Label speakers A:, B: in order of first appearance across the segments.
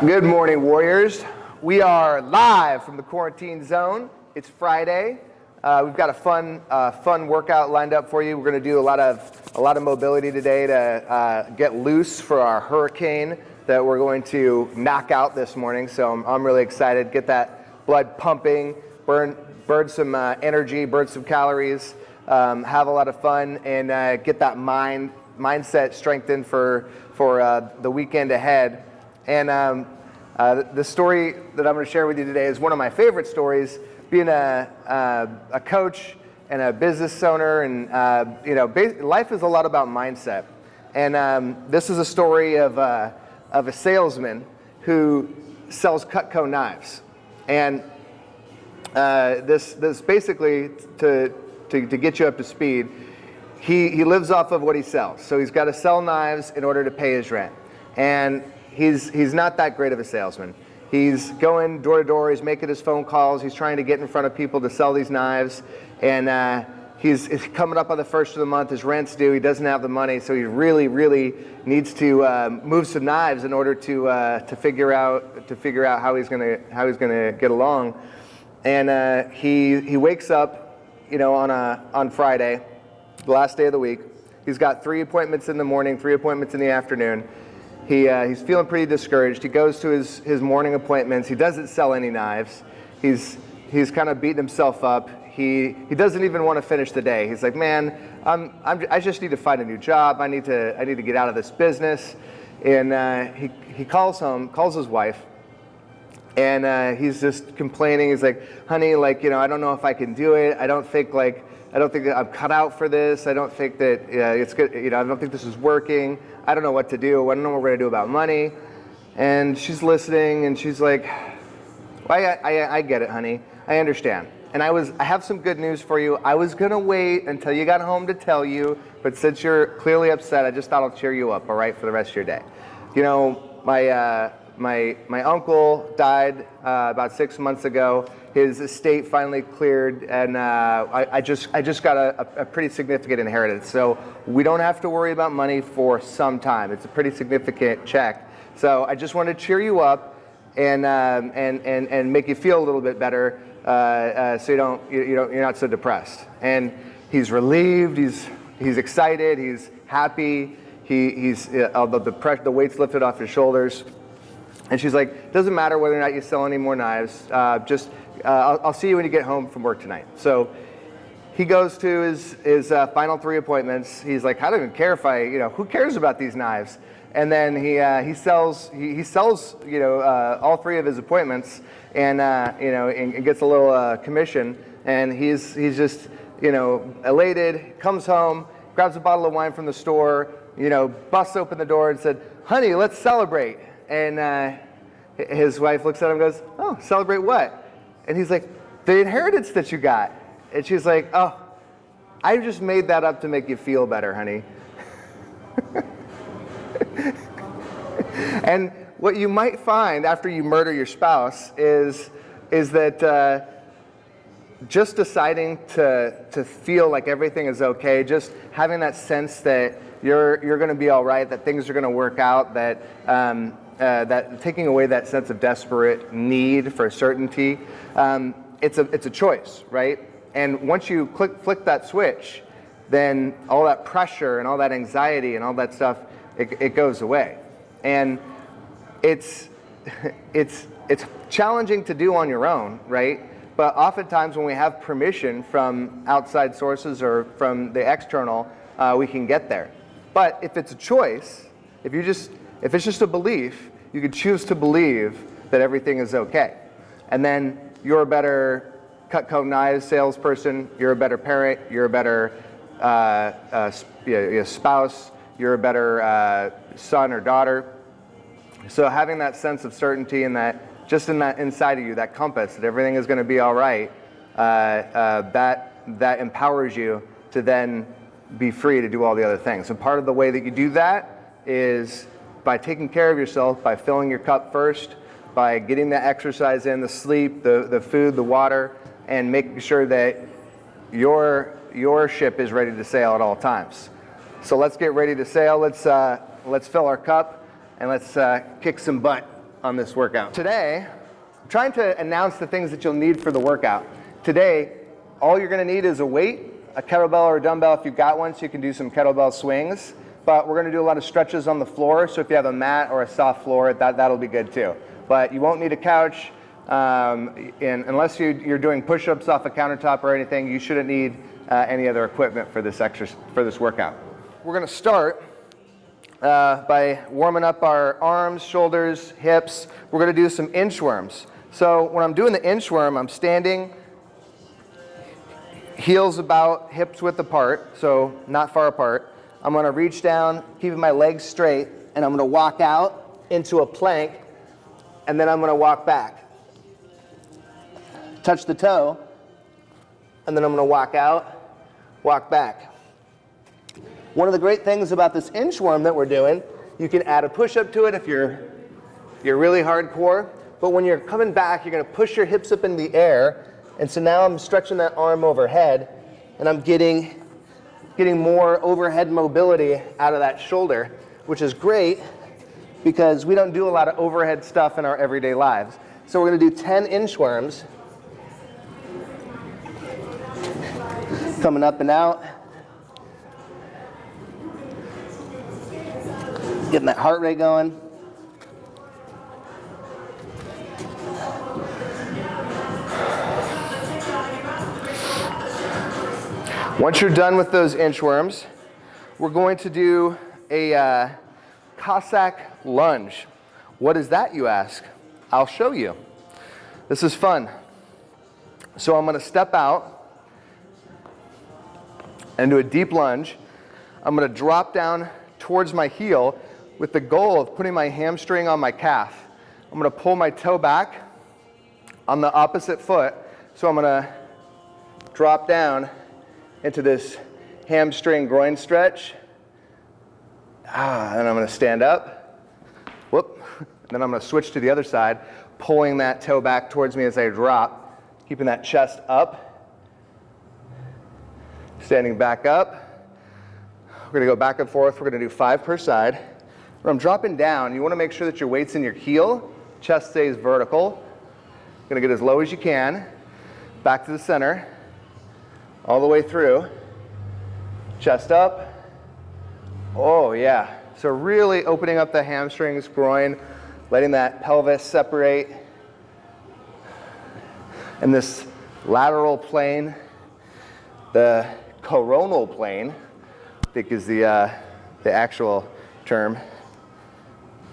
A: Good morning, Warriors. We are live from the quarantine zone. It's Friday. Uh, we've got a fun, uh, fun workout lined up for you. We're going to do a lot of, a lot of mobility today to uh, get loose for our hurricane that we're going to knock out this morning. So I'm, I'm really excited. Get that blood pumping, burn, burn some uh, energy, burn some calories, um, have a lot of fun, and uh, get that mind mindset strengthened for for uh, the weekend ahead. And um, uh, the story that I'm going to share with you today is one of my favorite stories. Being a, uh, a coach and a business owner, and uh, you know, life is a lot about mindset. And um, this is a story of, uh, of a salesman who sells Cutco knives. And uh, this, this basically, to, to, to get you up to speed, he, he lives off of what he sells. So he's got to sell knives in order to pay his rent. And he's, he's not that great of a salesman. He's going door to door, he's making his phone calls, he's trying to get in front of people to sell these knives. And uh, he's, he's, coming up on the first of the month, his rent's due, he doesn't have the money, so he really, really needs to uh, move some knives in order to, uh, to, figure, out, to figure out how he's gonna, how he's gonna get along. And uh, he, he wakes up, you know, on, a, on Friday, the last day of the week. He's got three appointments in the morning, three appointments in the afternoon. He, uh, he's feeling pretty discouraged. He goes to his, his morning appointments. He doesn't sell any knives. He's, he's kind of beating himself up. He, he doesn't even want to finish the day. He's like, man, I'm, I'm, I just need to find a new job. I need to, I need to get out of this business. And uh, he, he calls home, calls his wife, and uh, he's just complaining. He's like, honey, like, you know, I don't know if I can do it. I don't think like, I don't think that I'm cut out for this. I don't think that uh, it's good. You know, I don't think this is working. I don't know what to do. I don't know what we're gonna do about money. And she's listening, and she's like, well, I, I, I get it, honey. I understand. And I was, I have some good news for you. I was gonna wait until you got home to tell you, but since you're clearly upset, I just thought I'll cheer you up, all right, for the rest of your day. You know, my, uh, my, my uncle died uh, about six months ago. His estate finally cleared, and uh, I, I, just, I just got a, a, pretty significant inheritance. So we don't have to worry about money for some time. It's a pretty significant check. So I just want to cheer you up and, um, and, and, and make you feel a little bit better uh, uh so you don't, you, you don't, you're not so depressed. And he's relieved, he's, he's excited, he's happy, he, he's, uh, the, the, the weight's lifted off his shoulders. And she's like, doesn't matter whether or not you sell any more knives, uh, just, uh, I'll, I'll, see you when you get home from work tonight. So he goes to his, his uh, final three appointments. He's like, I don't even care if I, you know, who cares about these knives? And then he, uh, he sells, he, he, sells, you know, uh, all three of his appointments and, uh, you know, and, and, gets a little commission. And he's, he's just, you know, elated, comes home, grabs a bottle of wine from the store, you know, busts open the door and said, honey, let's celebrate and uh, his wife looks at him and goes, oh, celebrate what? And he's like, the inheritance that you got. And she's like, oh, I just made that up to make you feel better, honey. and what you might find after you murder your spouse is, is that uh, just deciding to, to feel like everything is okay, just having that sense that you're, you're going to be all right, that things are going to work out, that um, uh, that taking away that sense of desperate need for certainty, um, it's, a, it's a choice, right? And once you click, flick that switch, then all that pressure and all that anxiety and all that stuff, it, it goes away. And it's, it's, it's challenging to do on your own, right? But oftentimes when we have permission from outside sources or from the external, uh, we can get there. But if it's a choice, if you just if it's just a belief, you could choose to believe that everything is okay. And then you're a better cut Cutco knives salesperson, you're a better parent, you're a better uh, uh, spouse, you're a better uh, son or daughter. So having that sense of certainty and that just in that inside of you, that compass, that everything is going to be all right, uh, uh, that, that empowers you to then be free to do all the other things. So part of the way that you do that is by taking care of yourself, by filling your cup first, by getting the exercise in, the sleep, the, the food, the water, and making sure that your, your ship is ready to sail at all times. So let's get ready to sail. Let's, uh, let's fill our cup and let's uh, kick some butt. on this workout. Today, I'm trying to announce the things that you'll need for the workout. Today, all you're gonna need is a weight, a kettlebell or a dumbbell if you've got one, so you can do some kettlebell swings. But we're gonna do a lot of stretches on the floor, so if you have a mat or a soft floor, that, that'll be good too. But you won't need a couch, um, and unless you, you're doing push-ups off a countertop or anything, you shouldn't need uh, any other equipment for this, exercise, for this workout. We're gonna start uh, by warming up our arms, shoulders, hips. We're gonna do some inchworms. So when I'm doing the inchworm, I'm standing, heels about hips width apart, so not far apart. I'm gonna reach down, keeping my legs straight, and I'm gonna walk out into a plank, and then I'm gonna walk back. Touch the toe, and then I'm gonna walk out, walk back. One of the great things about this inchworm that we're doing, you can add a push-up to it if you're, you're really hardcore, but when you're coming back, you're gonna push your hips up in the air, and so now I'm stretching that arm overhead, and I'm getting, getting more overhead mobility out of that shoulder, which is great because we don't do a lot of overhead stuff in our everyday lives. So we're gonna do 10 inchworms. Coming up and out. Getting that heart rate going. Once you're done with those inchworms, we're going to do a uh, Cossack lunge. What is that, you ask? I'll show you. This is fun. So I'm going to step out and do a deep lunge. I'm going to drop down towards my heel with the goal of putting my hamstring on my calf. I'm going to pull my toe back on the opposite foot. So I'm going to drop down into this hamstring groin stretch. Ah, and I'm gonna stand up. Whoop. Then I'm gonna switch to the other side, pulling that toe back towards me as I drop, keeping that chest up. Standing back up. We're gonna go back and forth. We're gonna do five per side. When I'm dropping down, you wanna make sure that your weight's in your heel, chest stays vertical. You're Gonna get as low as you can. Back to the center all the way through. Chest up. Oh, yeah. So really opening up the hamstrings, groin, letting that pelvis separate. And this lateral plane, the coronal plane, I think is the, uh, the actual term.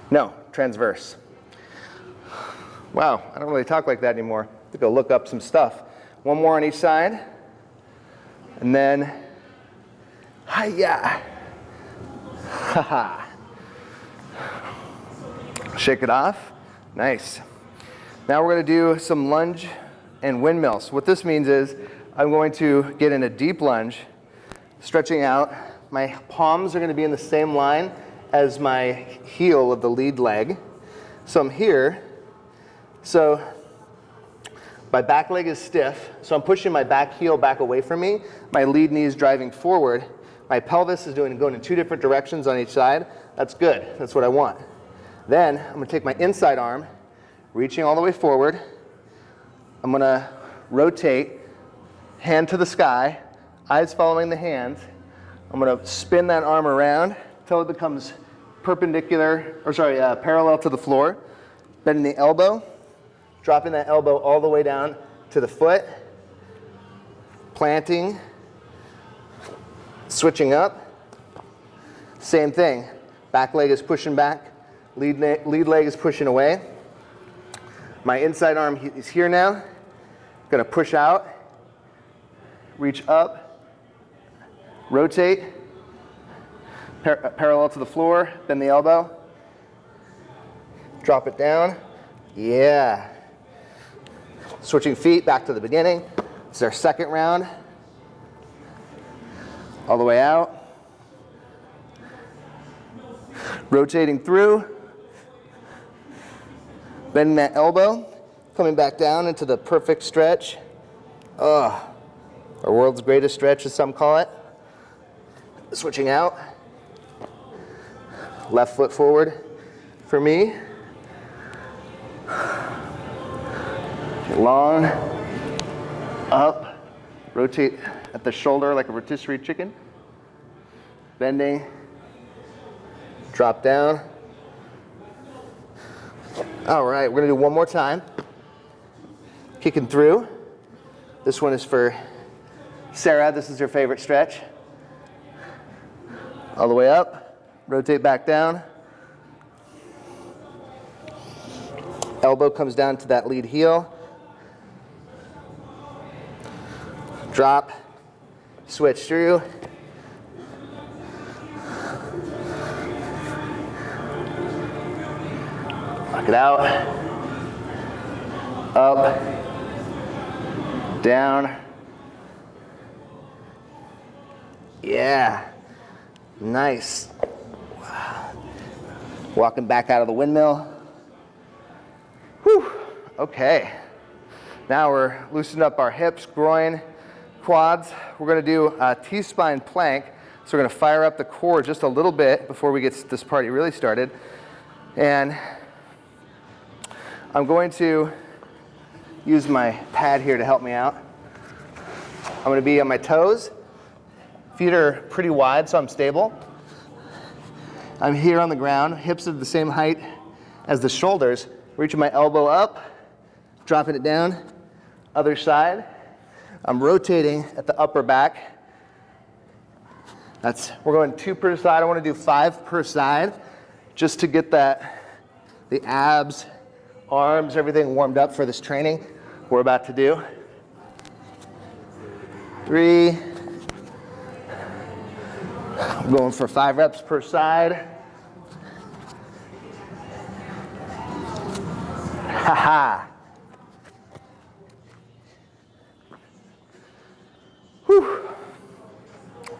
A: No, transverse. Wow, I don't really talk like that anymore. I have to go look up some stuff. One more on each side. And then, hiya, ha Shake it off, nice. Now we're gonna do some lunge and windmills. What this means is I'm going to get in a deep lunge, stretching out. My palms are gonna be in the same line as my heel of the lead leg. So I'm here. So my back leg is stiff, so I'm pushing my back heel back away from me. My lead knee is driving forward. My pelvis is doing, going in two different directions on each side. That's good. That's what I want. Then I'm going to take my inside arm, reaching all the way forward. I'm going to rotate, hand to the sky, eyes following the hands. I'm going to spin that arm around until it becomes perpendicular, or sorry, uh, parallel to the floor. Bending the elbow, dropping that elbow all the way down to the foot, planting, switching up. Same thing, back leg is pushing back, lead, lead leg is pushing away. My inside arm is here now. Gonna push out, reach up, rotate, par parallel to the floor, bend the elbow, drop it down. Yeah. Switching feet back to the beginning. It's our second round. All the way out. Rotating through. Bending that elbow. Coming back down into the perfect stretch. Ugh. Our world's greatest stretch, as some call it. Switching out. Left foot forward for me. Long, up, rotate at the shoulder like a rotisserie chicken. Bending, drop down. All right, we're gonna do one more time. Kicking through. This one is for Sarah. This is her favorite stretch. All the way up, rotate back down. Elbow comes down to that lead heel. Drop, switch through. Lock it out. Up, down. Yeah, nice. Walking back out of the windmill. Whew, okay. Now we're loosening up our hips, groin, quads. We're gonna do a T-spine plank. So we're gonna fire up the core just a little bit before we get this party really started. And I'm going to use my pad here to help me out. I'm gonna be on my toes. Feet are pretty wide, so I'm stable. I'm here on the ground, hips are the same height as the shoulders, reaching my elbow up, dropping it down, other side. I'm rotating at the upper back. That's, we're going two per side. I want to do five per side just to get that, the abs, arms, everything warmed up for this training we're about to do. Three. I'm going for five reps per side. Ha Whew.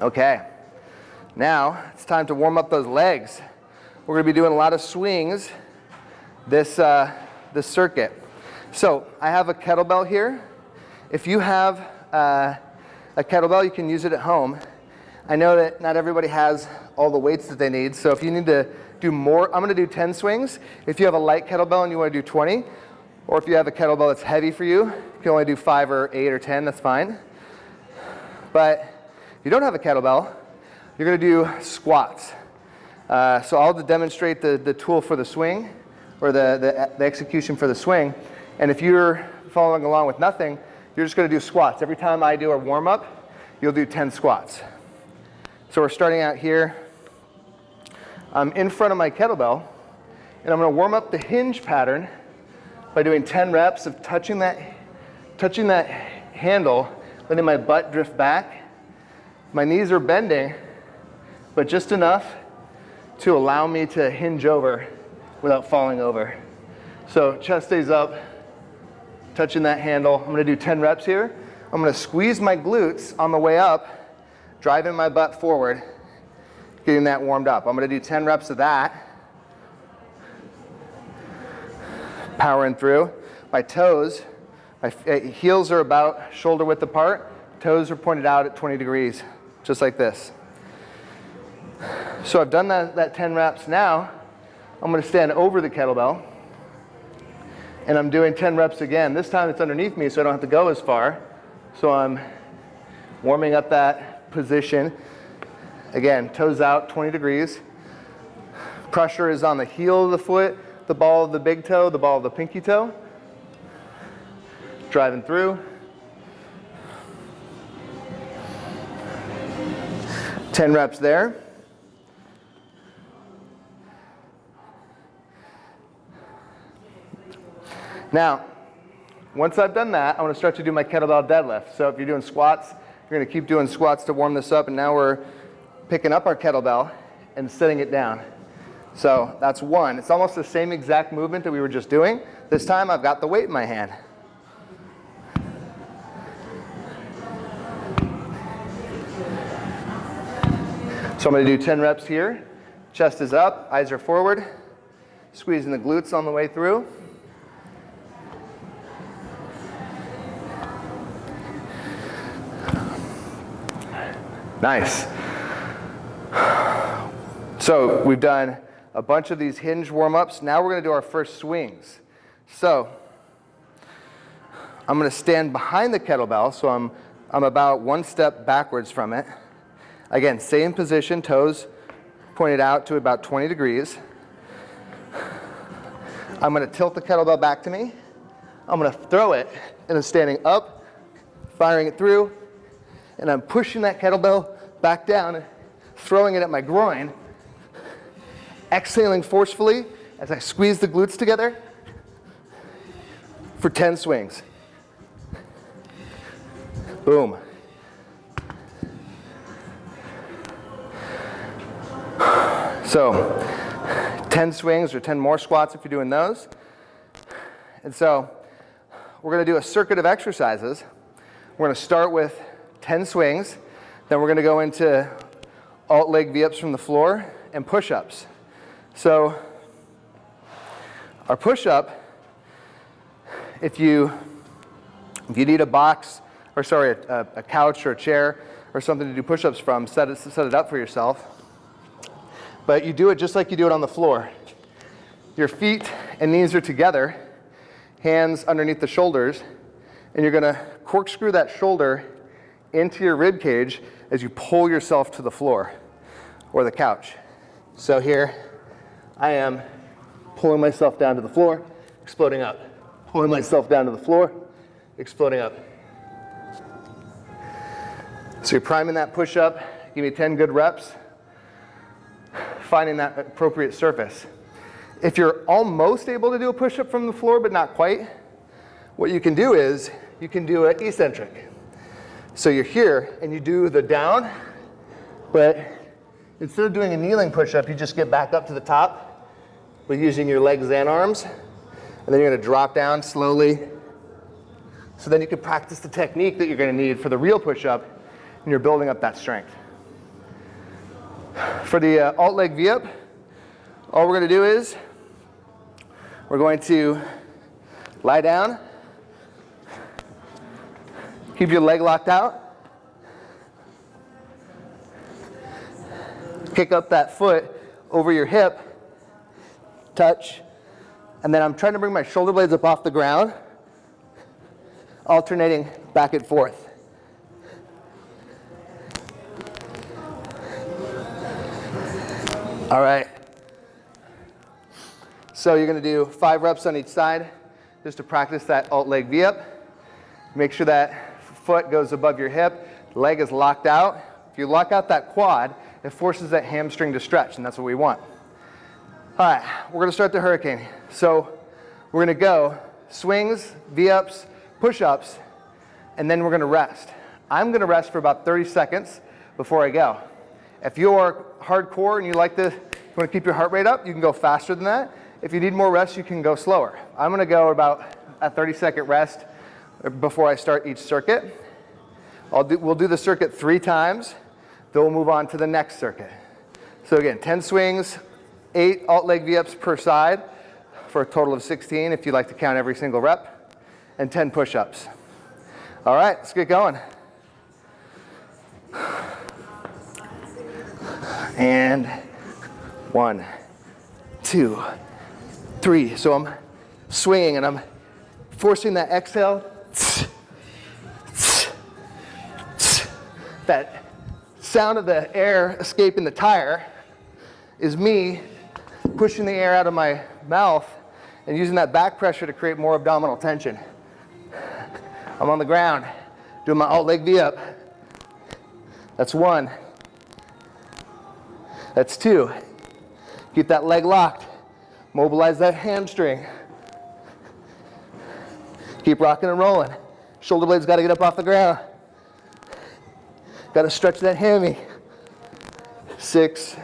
A: Okay. Now it's time to warm up those legs. We're going to be doing a lot of swings this, uh, this circuit. So I have a kettlebell here. If you have uh, a kettlebell, you can use it at home. I know that not everybody has all the weights that they need, so if you need to do more, I'm gonna do 10 swings. If you have a light kettlebell and you wanna do 20, or if you have a kettlebell that's heavy for you, you can only do five or eight or 10, that's fine. But you don't have a kettlebell, you're gonna do squats. Uh, so I'll demonstrate the, the tool for the swing, or the, the, the execution for the swing. And if you're following along with nothing, you're just gonna do squats. Every time I do a warm up, you'll do 10 squats. So we're starting out here. I'm in front of my kettlebell, and I'm gonna warm up the hinge pattern by doing 10 reps of touching that, touching that handle, letting my butt drift back. My knees are bending, but just enough to allow me to hinge over without falling over. So chest stays up, touching that handle. I'm gonna do 10 reps here. I'm gonna squeeze my glutes on the way up driving my butt forward, getting that warmed up. I'm gonna do 10 reps of that. Powering through. My toes, my eh, heels are about shoulder width apart. Toes are pointed out at 20 degrees, just like this. So I've done that, that 10 reps. Now, I'm gonna stand over the kettlebell and I'm doing 10 reps again. This time it's underneath me so I don't have to go as far. So I'm warming up that position. Again, toes out 20 degrees. Pressure is on the heel of the foot, the ball of the big toe, the ball of the pinky toe. Driving through. 10 reps there. Now, once I've done that, I want to start to do my kettlebell deadlift. So if you're doing squats, we're going to keep doing squats to warm this up, and now we're picking up our kettlebell and setting it down. So that's one. It's almost the same exact movement that we were just doing. This time I've got the weight in my hand. So I'm going to do 10 reps here. Chest is up, eyes are forward, squeezing the glutes on the way through. Nice. So we've done a bunch of these hinge warm-ups. Now we're going to do our first swings. So I'm going to stand behind the kettlebell, so I'm, I'm about one step backwards from it. Again, same position, toes pointed out to about 20 degrees. I'm going to tilt the kettlebell back to me. I'm going to throw it, and I'm standing up, firing it through, and I'm pushing that kettlebell back down, throwing it at my groin, exhaling forcefully as I squeeze the glutes together for 10 swings. Boom. So 10 swings or 10 more squats if you're doing those. And so we're going to do a circuit of exercises. We're going to start with 10 swings. Then we're going to go into alt leg V-ups from the floor and push-ups. So our push-up, if you, if you need a box, or sorry, a, a couch or a chair or something to do push-ups from, set it, set it up for yourself. But you do it just like you do it on the floor. Your feet and knees are together, hands underneath the shoulders, and you're gonna corkscrew that shoulder into your rib cage as you pull yourself to the floor or the couch. So here I am pulling myself down to the floor, exploding up. Pulling myself down to the floor, exploding up. So you're priming that push up, give me 10 good reps finding that appropriate surface. If you're almost able to do a push-up from the floor, but not quite, what you can do is you can do an eccentric. So you're here and you do the down, but instead of doing a kneeling push-up, you just get back up to the top with using your legs and arms. And then you're gonna drop down slowly. So then you can practice the technique that you're gonna need for the real push-up and you're building up that strength. For the uh, alt leg V-up, all we're going to do is we're going to lie down, keep your leg locked out, kick up that foot over your hip, touch, and then I'm trying to bring my shoulder blades up off the ground, alternating back and forth. All right. So you're going to do five reps on each side just to practice that alt leg V-up. Make sure that foot goes above your hip, leg is locked out. If you lock out that quad, it forces that hamstring to stretch, and that's what we want. All right, we're going to start the hurricane. So we're going to go swings, V-ups, push-ups, and then we're going to rest. I'm going to rest for about 30 seconds before I go. If you're hardcore and you like to, you want to keep your heart rate up, you can go faster than that. If you need more rest, you can go slower. I'm going to go about a 30 second rest before I start each circuit. Do, we'll do the circuit three times, then we'll move on to the next circuit. So again, 10 swings, eight alt leg V-ups per side for a total of 16 if you'd like to count every single rep, and 10 push-ups. All right, let's get going. And one, two, three. So I'm swinging and I'm forcing that exhale. That sound of the air escaping the tire is me pushing the air out of my mouth and using that back pressure to create more abdominal tension. I'm on the ground doing my alt leg V up. That's one. That's two. Keep that leg locked. Mobilize that hamstring. Keep rocking and rolling. Shoulder blades got to get up off the ground. Got to stretch that hammy. Six,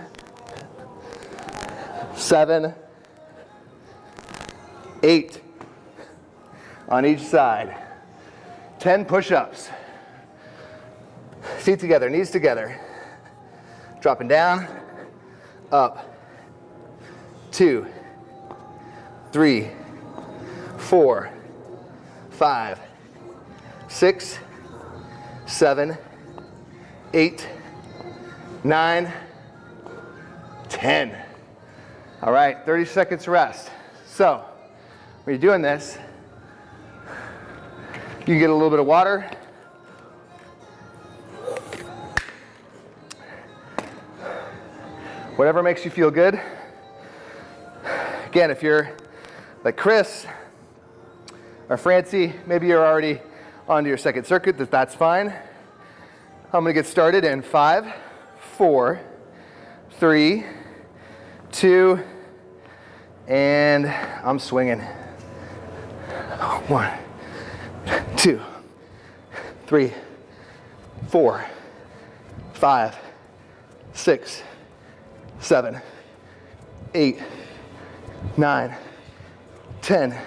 A: seven, eight on each side. 10 push-ups. Feet together, knees together. Dropping down, up, two, three, four, five, six, seven, eight, nine, ten. All right, 30 seconds rest. So, when you're doing this, You get a little bit of water. Whatever makes you feel good. Again, if you're like Chris or Francie, maybe you're already onto your second circuit, that that's fine. I'm gonna get started in five, four, three, two, and I'm swinging. One, two, three, four, five, six, seven, eight, nine, ten.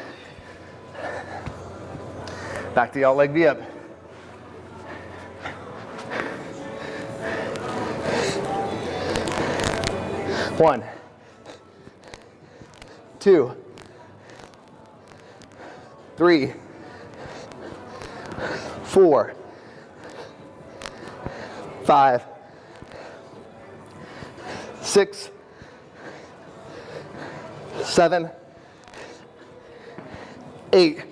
A: Back to the alt leg V up. One, two, three, four, five, six, seven, eight.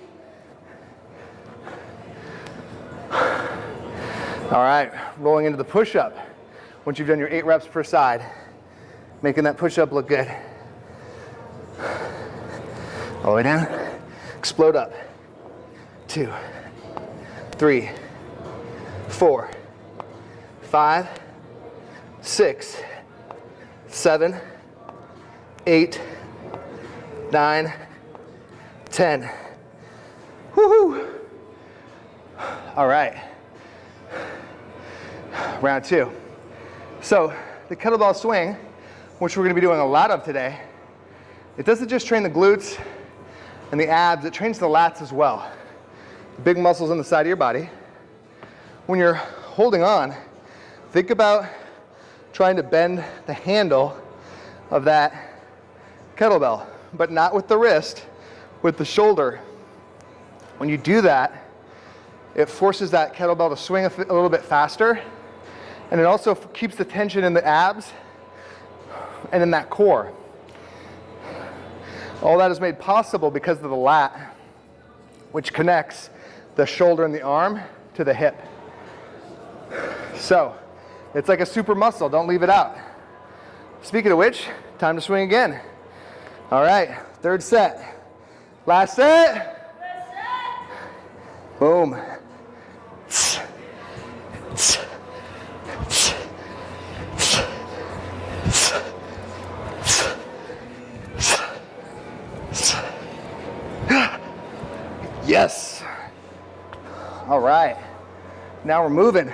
A: All right, rolling into the push-up. Once you've done your eight reps per side, making that push-up look good. All the way down, explode up. Two, three, four, five, six, seven, eight, nine, ten. Woohoo! All right. Round two. So the kettlebell swing, which we're gonna be doing a lot of today, it doesn't just train the glutes and the abs, it trains the lats as well. The big muscles on the side of your body. When you're holding on, think about trying to bend the handle of that kettlebell, but not with the wrist, with the shoulder. When you do that, it forces that kettlebell to swing a, a little bit faster, and it also keeps the tension in the abs and in that core. All that is made possible because of the lat, which connects the shoulder and the arm to the hip. So, it's like a super muscle, don't leave it out. Speaking of which, time to swing again. All right, third set. Last set. set. Boom. Yes. All right. Now we're moving.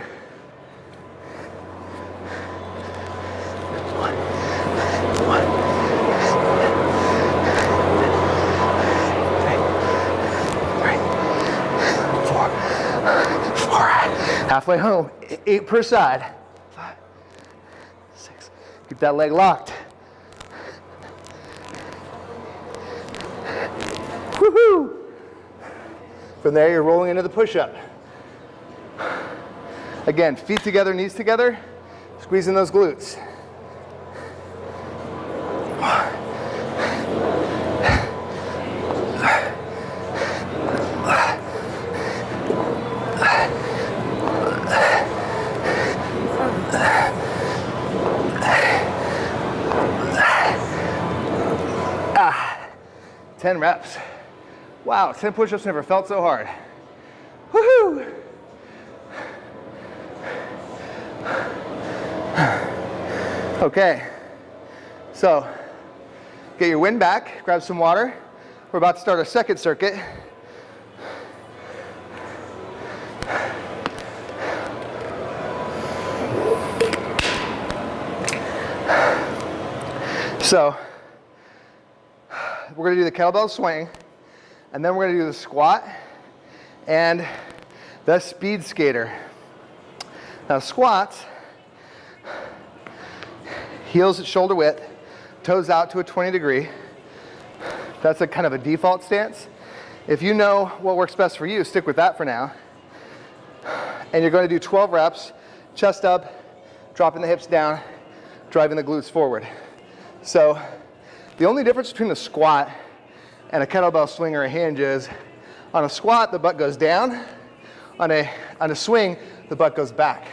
A: Halfway home, eight per side. Five, six, keep that leg locked. Woohoo! From there, you're rolling into the push-up. Again, feet together, knees together, squeezing those glutes. 10 reps. Wow, 10 push-ups never felt so hard. Woohoo! Okay, so get your wind back, grab some water. We're about to start our second circuit. So we're gonna do the kettlebell swing. And then we're gonna do the squat and the speed skater. Now squats, heels at shoulder width, toes out to a 20 degree. That's a kind of a default stance. If you know what works best for you, stick with that for now. And you're gonna do 12 reps, chest up, dropping the hips down, driving the glutes forward. So the only difference between a squat and a kettlebell swing or a hinge is on a squat, the butt goes down On a, on a swing, the butt goes back.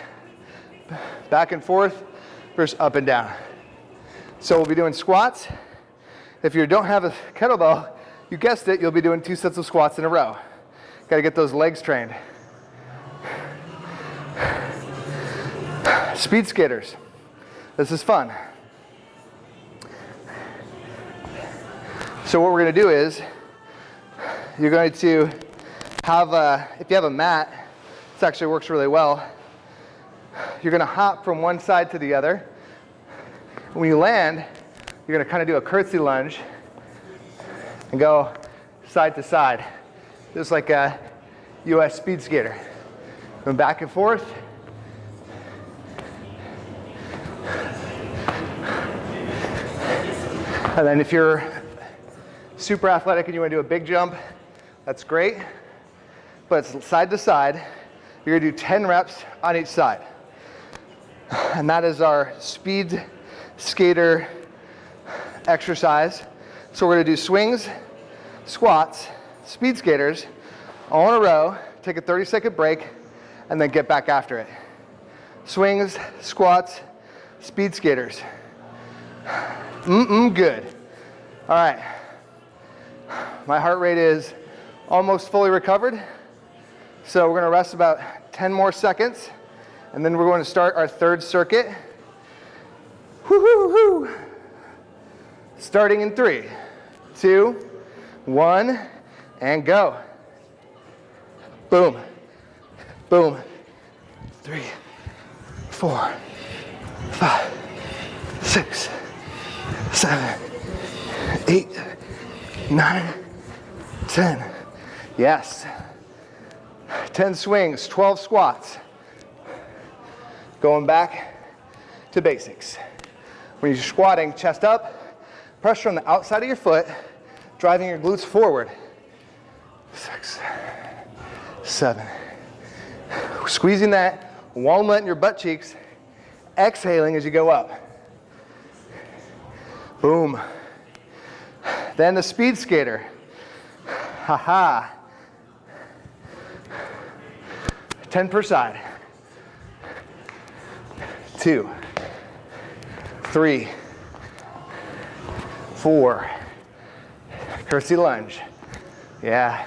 A: Back and forth versus up and down. So we'll be doing squats. If you don't have a kettlebell, you guessed it, you'll be doing two sets of squats in a row. Got to get those legs trained. Speed skaters. This is fun. So what we're going to do is you're going to have a, if you have a mat, this actually works really well. You're going to hop from one side to the other. When you land, you're going to kind of do a curtsy lunge and go side to side, just like a US speed skater. Going back and forth. And then if you're super athletic and you want to do a big jump, that's great. But it's side to side. You're going to do 10 reps on each side. And that is our speed skater exercise. So we're going to do swings, squats, speed skaters, all in a row, take a 30 second break, and then get back after it. Swings, squats, speed skaters. Mm-mm, good. All right. My heart rate is almost fully recovered. So we're gonna rest about 10 more seconds, and then we're going to start our third circuit. Woo-hoo-hoo. Starting in three, two, one, and go. Boom, boom, three, four, five, six, seven, eight, nine, ten. Yes. 10 swings, 12 squats. Going back to basics. When you're squatting, chest up, pressure on the outside of your foot, driving your glutes forward. Six, seven. Squeezing that walnut in your butt cheeks, exhaling as you go up. Boom. Then the speed skater. Ha ha. 10 per side. Two, three, four. Curtsy lunge. Yeah.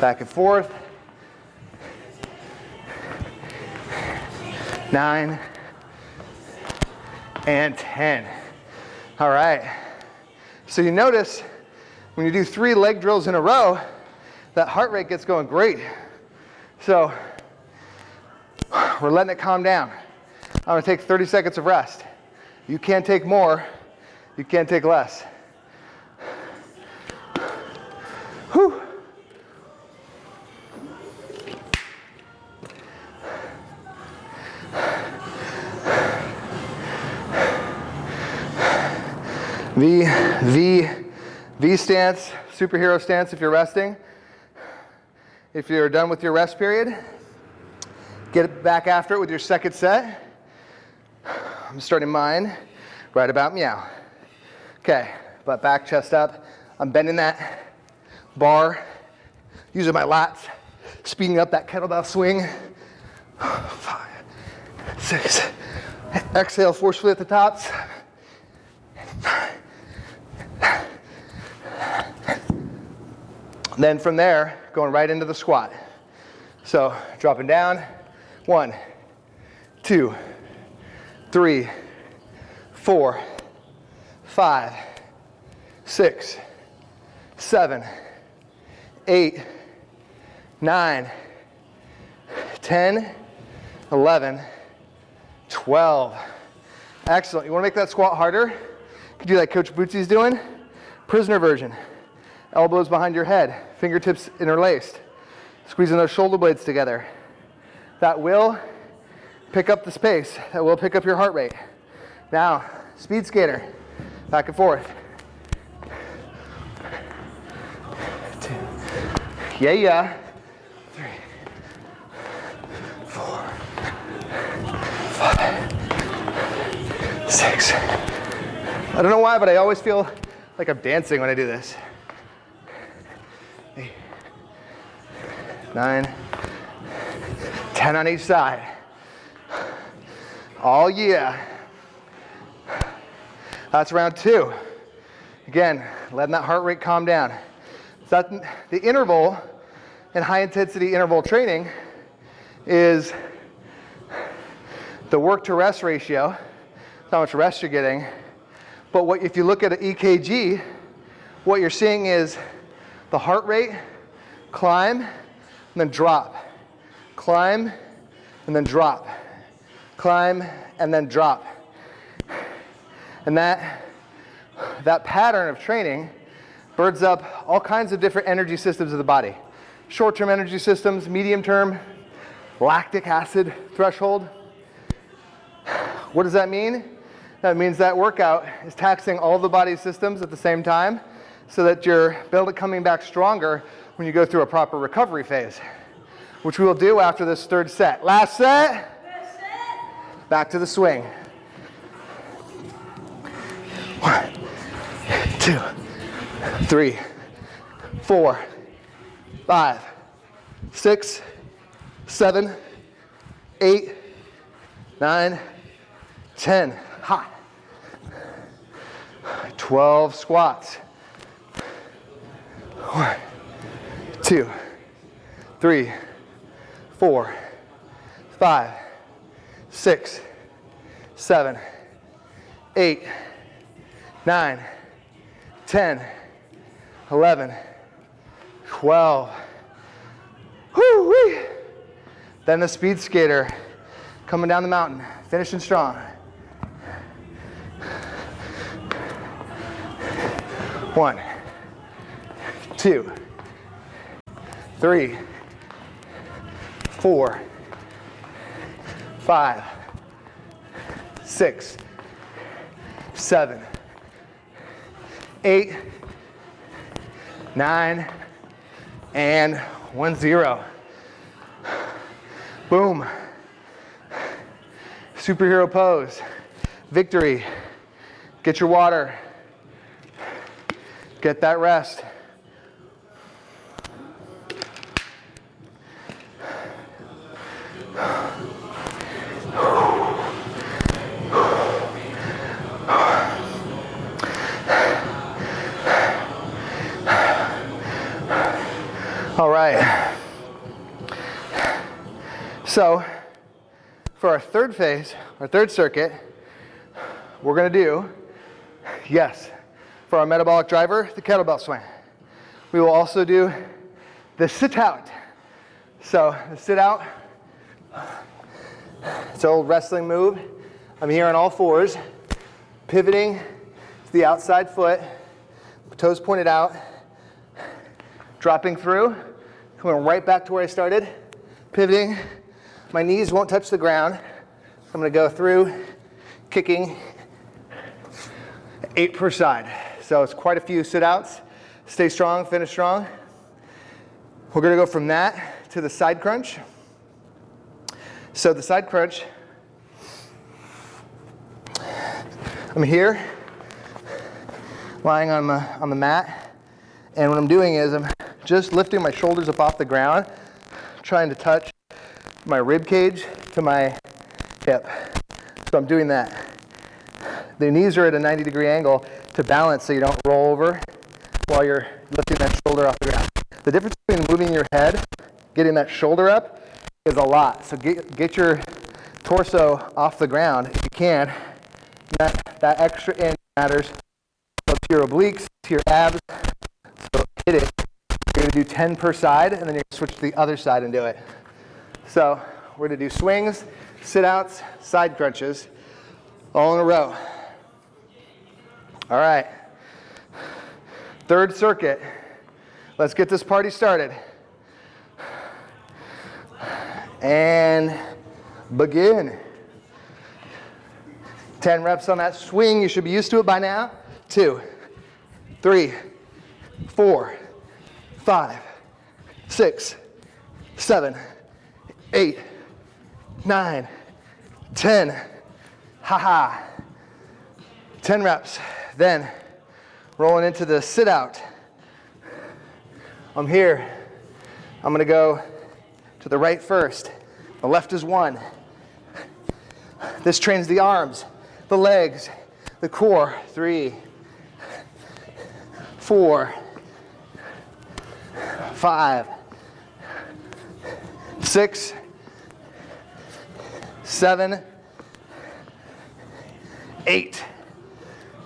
A: Back and forth. Nine and 10. All right. So you notice when you do three leg drills in a row, that heart rate gets going great. So we're letting it calm down. I'm gonna take 30 seconds of rest. You can't take more, you can't take less. Whew. V, V, V stance, superhero stance if you're resting. If you're done with your rest period, get back after it with your second set. I'm starting mine right about meow. Okay, butt back, chest up. I'm bending that bar, using my lats, speeding up that kettlebell swing. Five, six, exhale forcefully at the tops. Then from there, going right into the squat. So dropping down, one, two, three, four, five, six, seven, eight, nine, 10, 11, 12. Excellent. You want to make that squat harder? You can do like Coach Bootsy's doing. Prisoner version. Elbows behind your head, fingertips interlaced. Squeezing those shoulder blades together. That will pick up the space. That will pick up your heart rate. Now, speed skater, back and forth. Two. Yeah, yeah. Three, four, five, six. I don't know why, but I always feel like I'm dancing when I do this. Nine, 10 on each side. All year. That's round two. Again, letting that heart rate calm down. So the interval in high intensity interval training is the work to rest ratio, how much rest you're getting. But what, if you look at an EKG, what you're seeing is the heart rate climb and then drop, climb and then drop, climb and then drop. And that, that pattern of training birds up all kinds of different energy systems of the body. Short-term energy systems, medium-term, lactic acid threshold. What does that mean? That means that workout is taxing all the body systems at the same time so that you're building coming back stronger when you go through a proper recovery phase, which we will do after this third set. Last set. Back to the swing. One, two, three, four, five, six, seven, eight, nine, ten. Hot. 12 squats. One, two, three, four, five, six, seven, eight, nine, 10, 11, 12. Whoo-wee. Then the speed skater coming down the mountain, finishing strong. One, two, three, four, five, six, seven, eight, nine, and one zero. Boom. Superhero pose. Victory. Get your water. Get that rest. All right. So, for our third phase, our third circuit, we're going to do, yes, for our metabolic driver, the kettlebell swing. We will also do the sit out. So, the sit out, it's an old wrestling move. I'm here on all fours, pivoting to the outside foot, toes pointed out, dropping through, coming right back to where I started, pivoting. My knees won't touch the ground. I'm gonna go through, kicking, eight per side. So it's quite a few sit outs. Stay strong, finish strong. We're gonna go from that to the side crunch. So the side crunch, I'm here, lying on the, on the mat, and what I'm doing is I'm just lifting my shoulders up off the ground, trying to touch my rib cage to my hip. So I'm doing that. The knees are at a 90 degree angle to balance so you don't roll over while you're lifting that shoulder off the ground. The difference between moving your head, getting that shoulder up, is a lot. So get, get your torso off the ground if you can. That, that extra inch matters. So to your obliques, to your abs. So hit it. You're going to do 10 per side, and then you're to switch to the other side and do it. So we're going to do swings, sit-outs, side crunches, all in a row. All right. Third circuit. Let's get this party started. And begin. 10 reps on that swing. You should be used to it by now. Two, three, four, five, six, seven, eight, nine, ten. Ha ha. 10 reps. Then rolling into the sit out. I'm here. I'm gonna go to the right first. The left is one. This trains the arms, the legs, the core. Three, four, five, six, seven, eight.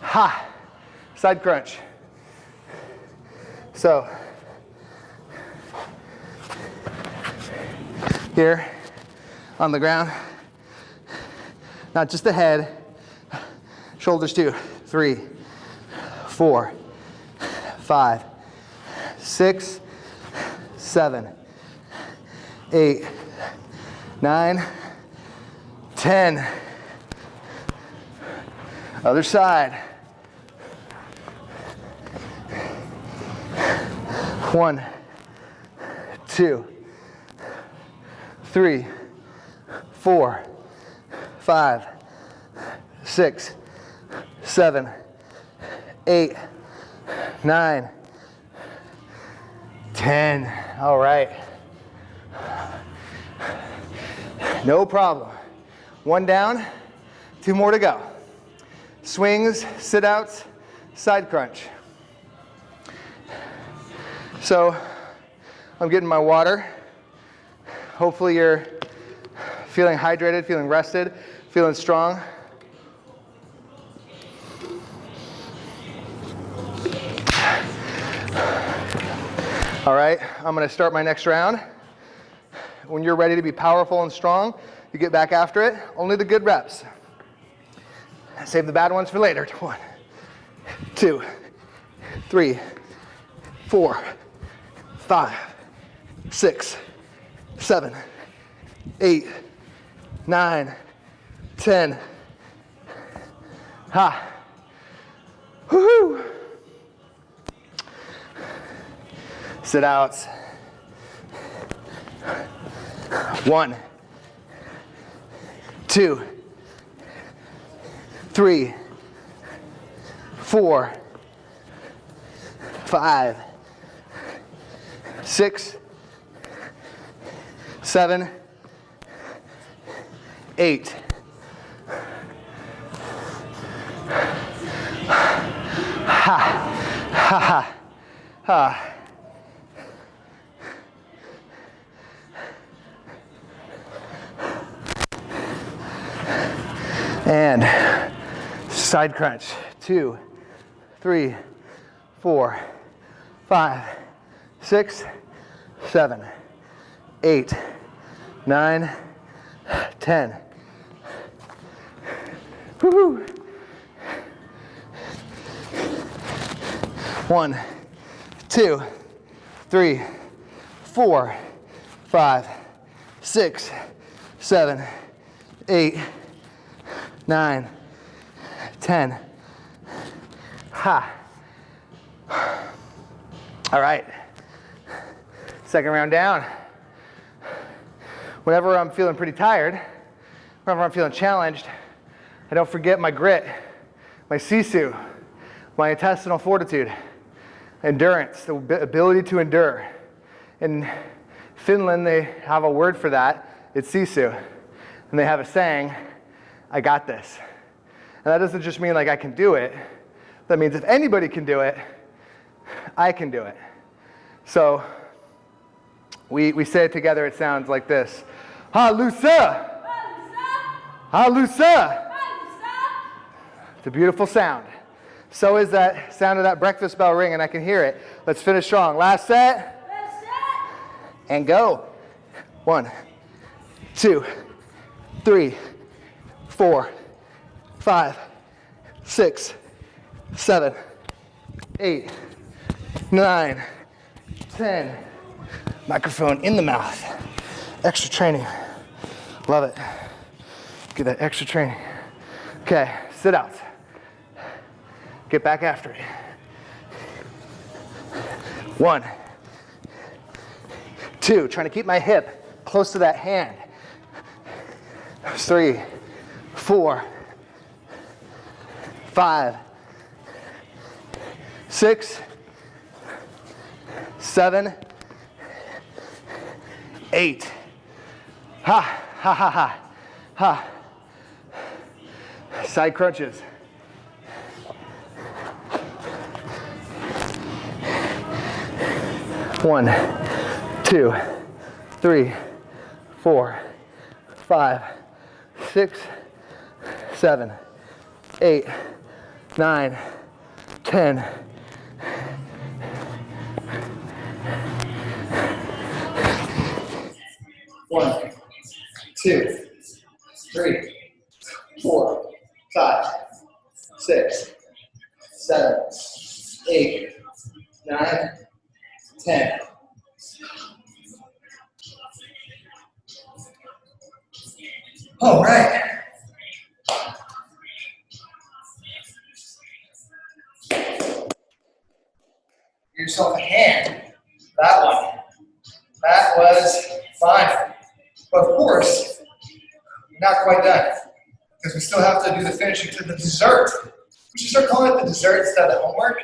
A: Ha! Side crunch. So, here. On the ground, not just the head, shoulders too. Three, four, five, six, seven, eight, nine, ten. Other side. One, two, three, four, five, six, seven, eight, nine, ten. All right. No problem. One down, two more to go. Swings, sit outs, side crunch. So I'm getting my water. Hopefully you're feeling hydrated, feeling rested, feeling strong. All right, I'm gonna start my next round. When you're ready to be powerful and strong, you get back after it. Only the good reps. Save the bad ones for later. One, two, three, four, five, six, seven, eight, nine, ten. Ha. Woohoo. Sit outs. One, two, three, four, five, six, seven, eight. Ha, ha, ha, ha. And side crunch. Two, three, four, five, six, seven, eight, nine, ten. Woohoo! One, two, three, four, five, six, seven, eight, nine, ten. Ha. All right. Second round down. Whenever I'm feeling pretty tired, whenever I'm feeling challenged, I don't forget my grit, my sisu, my intestinal fortitude, endurance, the ability to endure. In Finland, they have a word for that. It's sisu. And they have a saying, I got this. And that doesn't just mean like I can do it. That means if anybody can do it, I can do it. So we, we say it together, it sounds like this. Halusa! Halusa! It's a beautiful sound. So is that sound of that breakfast bell ring, and I can hear it. Let's finish strong. Last set. Last set. And go. One, two, three, four, five, six, seven, eight, nine, ten. Microphone in the mouth. Extra training. Love it. Get that extra training. Okay, sit out. Get back after it. One, two, trying to keep my hip close to that hand. Three, four, five, six, seven, eight. Ha, ha, ha, ha, ha. Side crunches. One, two, three, four, five, six, seven, eight, nine, ten. One, two, three, four, five, six, seven, eight, nine, ten. All right. Yourself a hand. That one. That was fine. But of course, not quite done because we still have to do the finishing to the dessert. We should start calling it the dessert instead of homework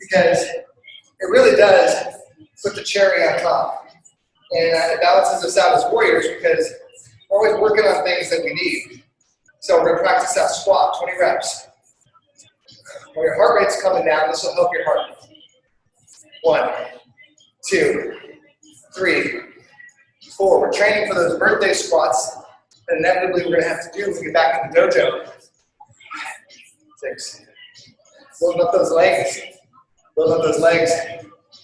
A: because it really does put the cherry on top. And it balances us out as warriors because we're always working on things that we need. So we're gonna practice that squat, 20 reps. When your heart rate's coming down, this will help your heart. One, two, three, four. We're training for those birthday squats that inevitably we're gonna have to do when we get back in the dojo. Six. Building up those legs. Building up those legs.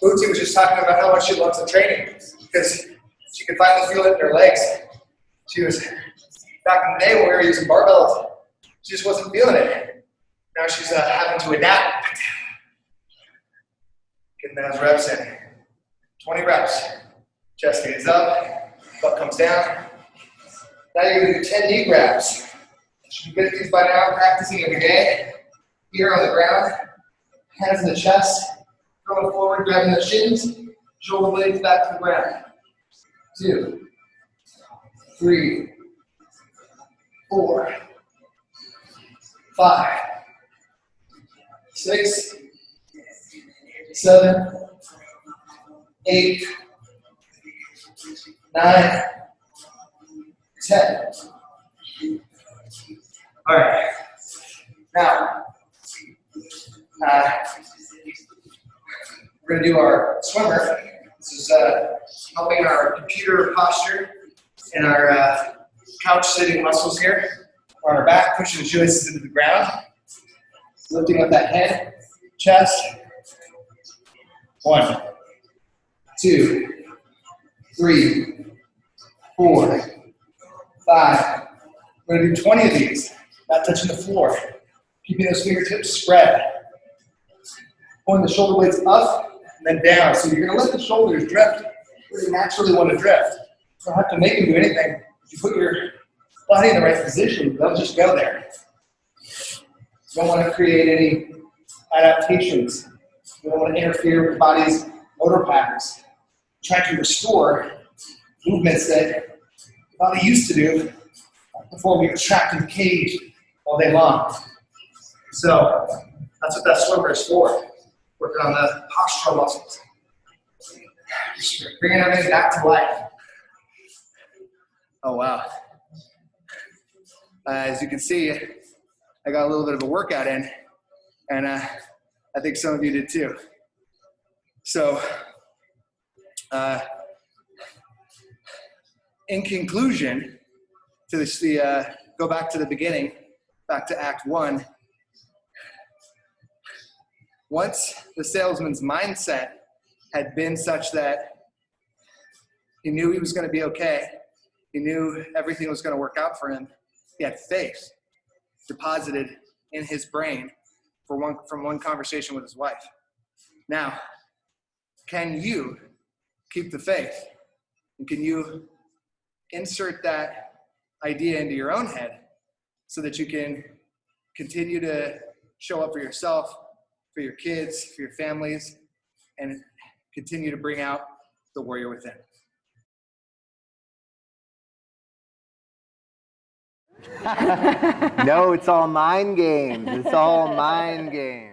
A: Bootsy was just talking about how much she loves the training because she could finally feel it in her legs. She was back in the day when we were using barbells, she just wasn't feeling it. Now she's uh, having to adapt. Those reps in. 20 reps. Chest stays up, butt comes down. Now you're gonna do 10 knee grabs. Should be good at these by now, practicing every day. Here on the ground, hands in the chest, going forward, grabbing the shins, shoulder blades back to the ground. Two, three, four, five, six, seven, eight, nine, ten. All right. Now, uh, we're going to do our swimmer. This is uh, helping our computer posture and our uh, couch sitting muscles here. On our back, pushing the joints into the ground. Lifting up that head, chest. One, two, three, four, five. We're to do 20 of these, not touching the floor. Keeping those fingertips spread. Pulling the shoulder blades up and then down. So you're to let the shoulders drift where they naturally want to drift. You don't have to make them do anything. If you put your body in the right position, they'll just go there. You don't want to create any adaptations. You don't want to interfere with the body's motor patterns. Try to restore movements that the body used to do before we were trapped in the cage all day long. So that's what that swimmer is for, working on the postural muscles. Just bringing everything back to life. Oh, wow. Uh, as you can see, I got a little bit of a workout in, and uh, I think some of you did too. So, uh, in conclusion, to this, the uh, go back to the beginning, back to Act One. Once the salesman's mindset had been such that he knew he was going to be okay, he knew everything was going to work out for him. He had faith deposited in his brain for one, from one conversation with his wife. Now, can you keep the faith? And can you insert that idea into your own head so that you can continue to show up for yourself, for your kids, for your families, and continue to bring out the warrior within? no, it's all mind games. It's all mind games.